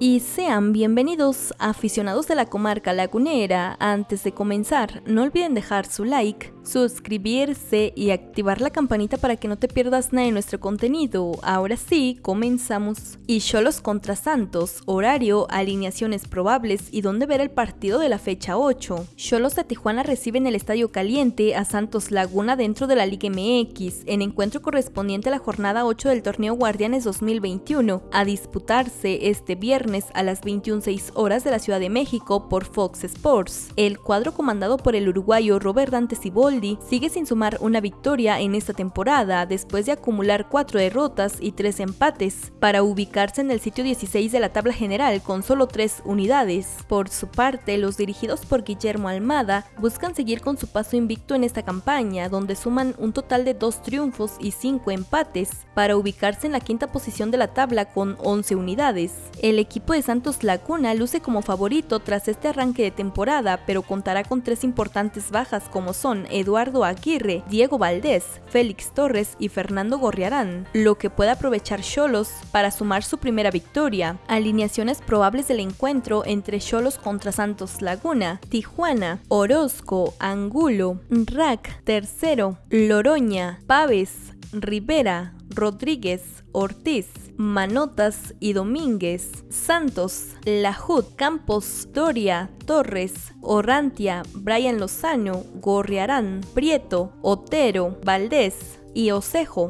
y sean bienvenidos aficionados de la comarca lagunera. Antes de comenzar, no olviden dejar su like, suscribirse y activar la campanita para que no te pierdas nada de nuestro contenido. Ahora sí, comenzamos. Y Cholos contra Santos, horario, alineaciones probables y dónde ver el partido de la fecha 8. Cholos de Tijuana reciben el Estadio Caliente a Santos Laguna dentro de la Liga MX, en encuentro correspondiente a la jornada 8 del torneo Guardianes 2021, a disputarse este viernes a las 21.06 horas de la Ciudad de México por Fox Sports. El cuadro comandado por el uruguayo Robert Dante Siboldi sigue sin sumar una victoria en esta temporada después de acumular cuatro derrotas y tres empates para ubicarse en el sitio 16 de la tabla general con solo tres unidades. Por su parte, los dirigidos por Guillermo Almada buscan seguir con su paso invicto en esta campaña, donde suman un total de dos triunfos y cinco empates para ubicarse en la quinta posición de la tabla con 11 unidades. El equipo equipo de Santos Laguna luce como favorito tras este arranque de temporada, pero contará con tres importantes bajas como son Eduardo Aguirre, Diego Valdés, Félix Torres y Fernando Gorriarán, lo que puede aprovechar Cholos para sumar su primera victoria. Alineaciones probables del encuentro entre Cholos contra Santos Laguna, Tijuana, Orozco, Angulo, Rack, Tercero, Loroña, Paves, Rivera, Rodríguez, Ortiz, Manotas y Domínguez, Santos, Lajud, Campos, Doria, Torres, Orrantia, Brian Lozano, Gorriarán, Prieto, Otero, Valdés y Osejo.